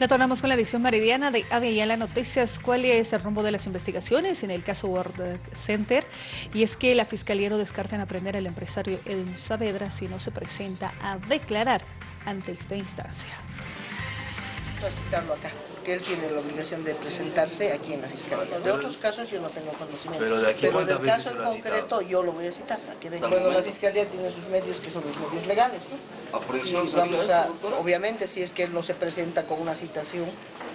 Retornamos con la edición meridiana de las Noticias. ¿Cuál es el rumbo de las investigaciones en el caso World Center? Y es que la Fiscalía no descarta en aprender al empresario Edwin Saavedra si no se presenta a declarar ante esta instancia. Vamos acá porque él tiene la obligación de presentarse aquí en la Fiscalía. De otros casos yo no tengo conocimiento. Pero, de aquí Pero del caso en concreto yo lo voy a citar. Bueno, la Fiscalía tiene sus medios que son los medios legales. ¿no? vamos a, obviamente, si es que él no se presenta con una citación,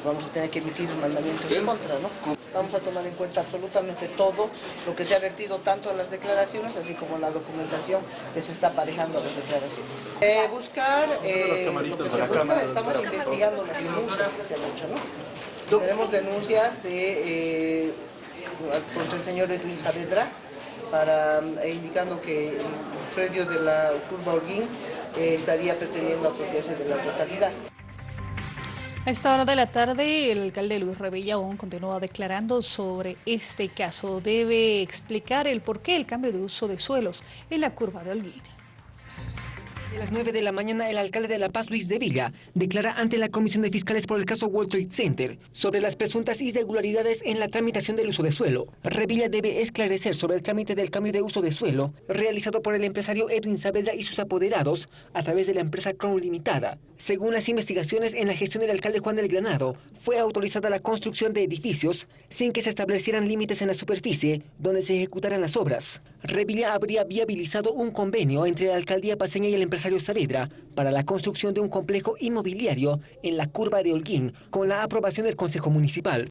vamos a tener que emitir un mandamiento en contra, ¿no? Vamos a tomar en cuenta absolutamente todo lo que se ha vertido tanto en las declaraciones, así como en la documentación que se está aparejando a las declaraciones. Eh, buscar eh, lo que se busca, estamos investigando las denuncias que se han hecho, ¿no? Tenemos denuncias de, eh, contra el señor Edwin Saavedra, para, indicando que el predio de la curva Orguín estaría pretendiendo apropiarse de la totalidad. A esta hora de la tarde, el alcalde Luis Revilla aún continúa declarando sobre este caso. Debe explicar el porqué del cambio de uso de suelos en la curva de Holguín. A las 9 de la mañana, el alcalde de La Paz, Luis de Villa, declara ante la Comisión de Fiscales por el caso World Trade Center sobre las presuntas irregularidades en la tramitación del uso de suelo. Revilla debe esclarecer sobre el trámite del cambio de uso de suelo realizado por el empresario Edwin Saavedra y sus apoderados a través de la empresa Crown Limitada. Según las investigaciones en la gestión del alcalde Juan del Granado, fue autorizada la construcción de edificios sin que se establecieran límites en la superficie donde se ejecutaran las obras. Revilla habría viabilizado un convenio entre la alcaldía paseña y el empresario Saavedra para la construcción de un complejo inmobiliario en la curva de Holguín con la aprobación del Consejo Municipal.